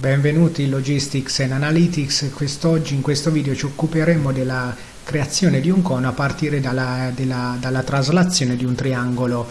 Benvenuti in Logistics and Analytics, quest'oggi in questo video ci occuperemo della creazione di un cono a partire dalla, della, dalla traslazione di un triangolo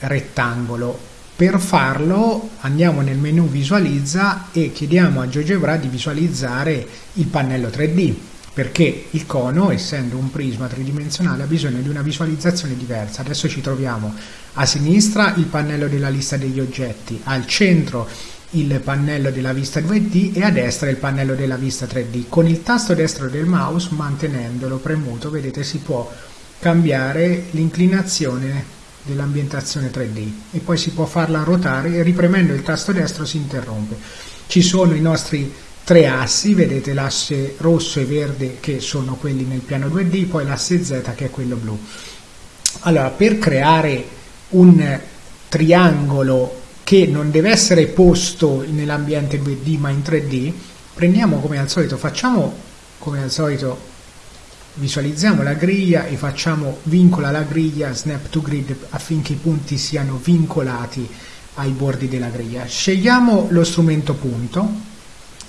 rettangolo. Per farlo andiamo nel menu visualizza e chiediamo a GeoGebra di visualizzare il pannello 3D perché il cono, essendo un prisma tridimensionale, ha bisogno di una visualizzazione diversa. Adesso ci troviamo a sinistra il pannello della lista degli oggetti, al centro il pannello della vista 2D e a destra il pannello della vista 3D. Con il tasto destro del mouse, mantenendolo premuto, vedete si può cambiare l'inclinazione dell'ambientazione 3D e poi si può farla ruotare e ripremendo il tasto destro si interrompe. Ci sono i nostri tre assi, vedete l'asse rosso e verde che sono quelli nel piano 2D, poi l'asse Z che è quello blu. Allora, per creare un triangolo che non deve essere posto nell'ambiente 2D ma in 3D, prendiamo come al solito, facciamo come al solito, visualizziamo la griglia e facciamo vincola la griglia snap to grid affinché i punti siano vincolati ai bordi della griglia. Scegliamo lo strumento punto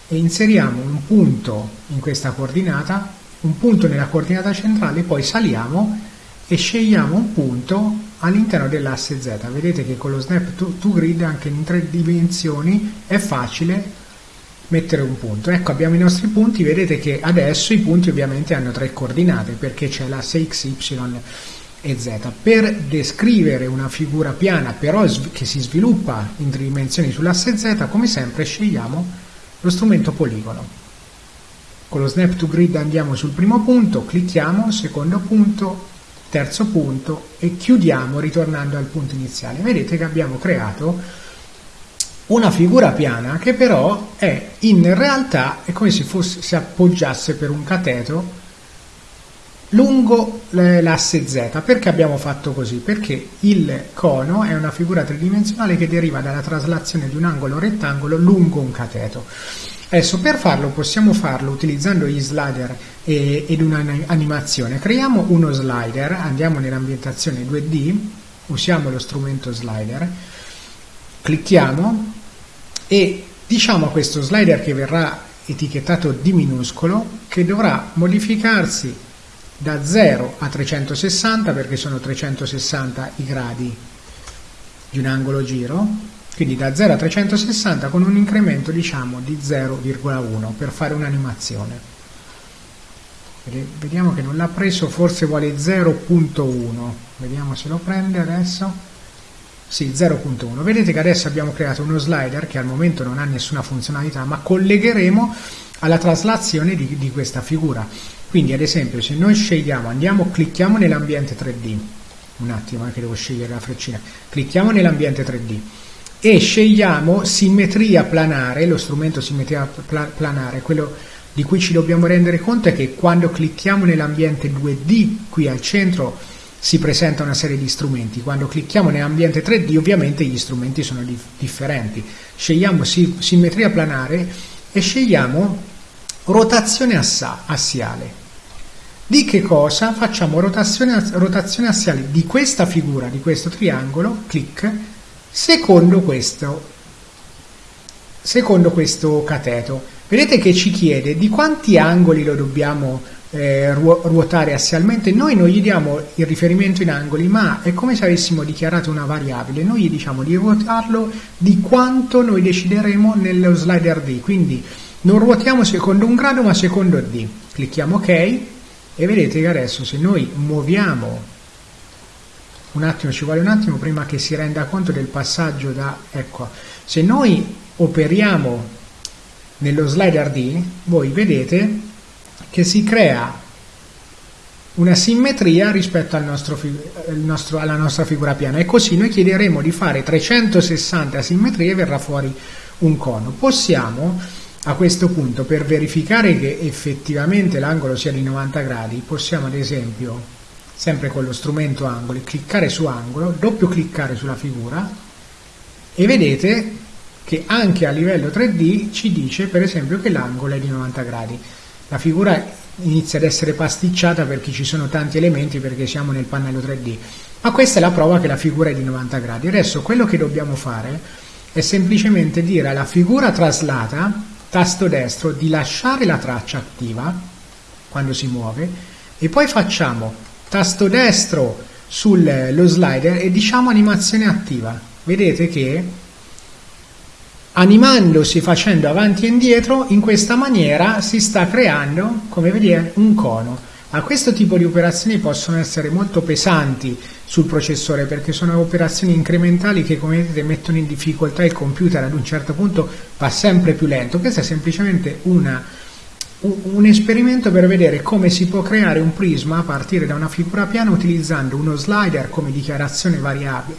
e inseriamo un punto in questa coordinata, un punto nella coordinata centrale, poi saliamo e scegliamo un punto all'interno dell'asse Z. Vedete che con lo snap to, to, grid anche in tre dimensioni è facile mettere un punto. Ecco abbiamo i nostri punti, vedete che adesso i punti ovviamente hanno tre coordinate perché c'è l'asse X, Y e Z. Per descrivere una figura piana però che si sviluppa in tre dimensioni sull'asse Z, come sempre scegliamo lo strumento poligono. Con lo snap to grid andiamo sul primo punto, clicchiamo, secondo punto, terzo punto e chiudiamo ritornando al punto iniziale. Vedete che abbiamo creato una figura piana che però è in realtà è come se fosse, si appoggiasse per un cateto lungo l'asse Z. Perché abbiamo fatto così? Perché il cono è una figura tridimensionale che deriva dalla traslazione di un angolo rettangolo lungo un cateto. Adesso per farlo possiamo farlo utilizzando gli slider e, ed un'animazione. Creiamo uno slider, andiamo nell'ambientazione 2D, usiamo lo strumento slider, clicchiamo e diciamo a questo slider che verrà etichettato di minuscolo che dovrà modificarsi da 0 a 360 perché sono 360 i gradi di un angolo giro quindi da 0 a 360 con un incremento diciamo di 0,1 per fare un'animazione. Vediamo che non l'ha preso forse vuole 0.1 vediamo se lo prende adesso. Sì 0.1 vedete che adesso abbiamo creato uno slider che al momento non ha nessuna funzionalità ma collegheremo alla traslazione di, di questa figura quindi ad esempio se noi scegliamo andiamo clicchiamo nell'ambiente 3D un attimo anche devo scegliere la freccina. Clicchiamo nell'ambiente 3D e scegliamo simmetria planare, lo strumento simmetria planare, quello di cui ci dobbiamo rendere conto è che quando clicchiamo nell'ambiente 2D qui al centro si presenta una serie di strumenti, quando clicchiamo nell'ambiente 3D ovviamente gli strumenti sono dif differenti. Scegliamo si simmetria planare e scegliamo rotazione assiale. Di che cosa? Facciamo rotazione, rotazione assiale di questa figura, di questo triangolo, clic, secondo questo, secondo questo cateto. Vedete che ci chiede di quanti angoli lo dobbiamo eh, ruotare assialmente. Noi non gli diamo il riferimento in angoli, ma è come se avessimo dichiarato una variabile. Noi gli diciamo di ruotarlo di quanto noi decideremo nello slider D. Quindi non ruotiamo secondo un grado, ma secondo D. Clicchiamo OK e vedete che adesso se noi muoviamo un attimo, ci vuole un attimo prima che si renda conto del passaggio da, ecco, se noi operiamo nello slider D, voi vedete che si crea una simmetria rispetto al nostro, nostro, alla nostra figura piana e così noi chiederemo di fare 360 simmetrie e verrà fuori un cono. Possiamo a questo punto per verificare che effettivamente l'angolo sia di 90 gradi possiamo ad esempio sempre con lo strumento angoli, cliccare su angolo, doppio cliccare sulla figura e vedete che anche a livello 3D ci dice per esempio che l'angolo è di 90 gradi. La figura inizia ad essere pasticciata perché ci sono tanti elementi perché siamo nel pannello 3D, ma questa è la prova che la figura è di 90 gradi. Adesso quello che dobbiamo fare è semplicemente dire alla figura traslata tasto destro di lasciare la traccia attiva quando si muove e poi facciamo tasto destro sullo slider e diciamo animazione attiva. Vedete che animandosi facendo avanti e indietro in questa maniera si sta creando come vedete un cono ma questo tipo di operazioni possono essere molto pesanti sul processore perché sono operazioni incrementali che come vedete mettono in difficoltà il computer. Ad un certo punto va sempre più lento. Questo è semplicemente una, un esperimento per vedere come si può creare un prisma a partire da una figura piana utilizzando uno slider come dichiarazione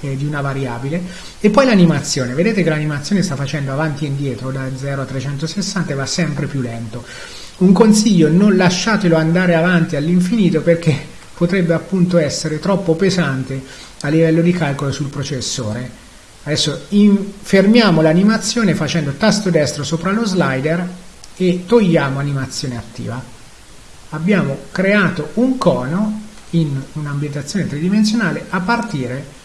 eh, di una variabile e poi l'animazione. Vedete che l'animazione sta facendo avanti e indietro da 0 a 360 e va sempre più lento un consiglio, non lasciatelo andare avanti all'infinito perché potrebbe appunto essere troppo pesante a livello di calcolo sul processore. Adesso in, fermiamo l'animazione facendo tasto destro sopra lo slider e togliamo animazione attiva. Abbiamo creato un cono in un'ambientazione tridimensionale a partire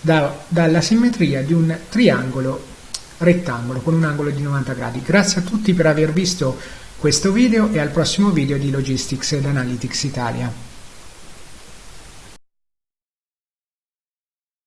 da, dalla simmetria di un triangolo rettangolo con un angolo di 90 gradi. Grazie a tutti per aver visto questo video e al prossimo video di Logistics ed Analytics Italia.